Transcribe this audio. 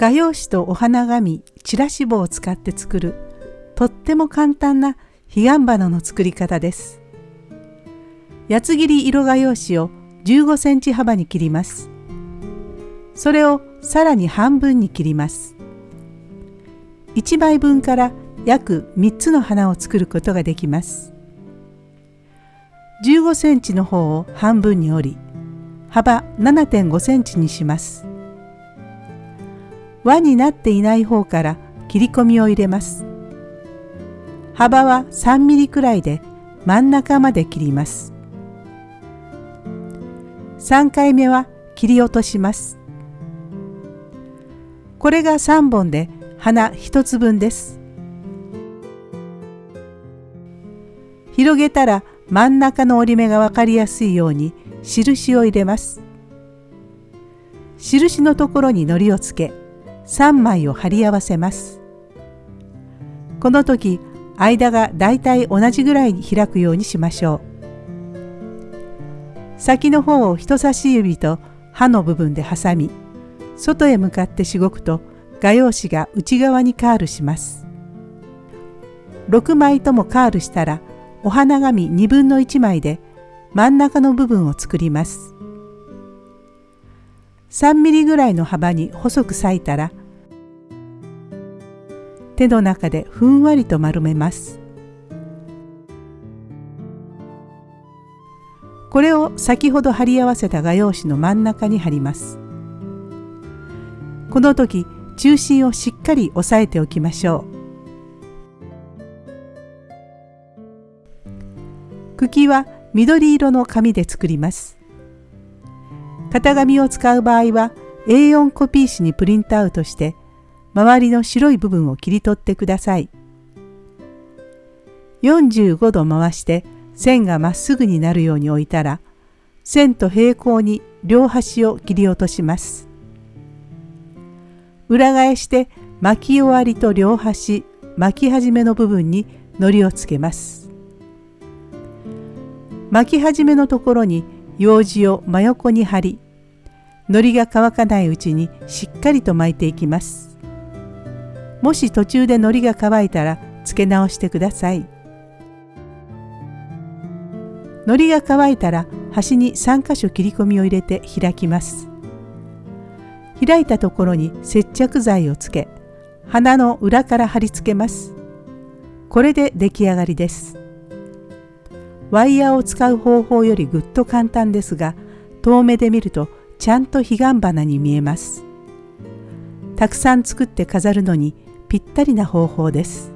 画用紙とお花紙チラシ棒を使って作るとっても簡単な彼岸花の作り方です。八つ切り色画用紙を15センチ幅に切ります。それをさらに半分に切ります。1枚分から約3つの花を作ることができます。15センチの方を半分に折り幅7.5センチにします。輪になっていない方から切り込みを入れます。幅は3ミリくらいで真ん中まで切ります。3回目は切り落とします。これが3本で花1つ分です。広げたら真ん中の折り目が分かりやすいように印を入れます。印のところに糊をつけ3枚を貼り合わせます。この時間がだいたい同じぐらいに開くようにしましょう。先の方を人差し指と刃の部分で挟み外へ向かってしごくと画用紙が内側にカールします。6枚ともカールしたらお花紙1 2枚で真ん中の部分を作ります。3ミリぐらいの幅に細く裂いたら手の中でふんわりと丸めます。これを先ほど貼り合わせた画用紙の真ん中に貼ります。この時中心をしっかり押さえておきましょう。茎は緑色の紙で作ります。型紙を使う場合は A4 コピー紙にプリントアウトして周りの白い部分を切り取ってください。45度回して線がまっすぐになるように置いたら線と平行に両端を切り落とします。裏返して巻き終わりと両端巻き始めの部分に糊をつけます。巻き始めのところに用紙を真横に貼り糊が乾かないうちにしっかりと巻いていきます。もし途中で糊が乾いたら付け直してください。糊が乾いたら端に3箇所切り込みを入れて開きます。開いたところに接着剤をつけ花の裏から貼り付けます。これで出来上がりです。ワイヤーを使う方法よりぐっと簡単ですが遠目で見るとちゃんと彼岸花に見えます。たくさん作って飾るのにぴったりな方法です。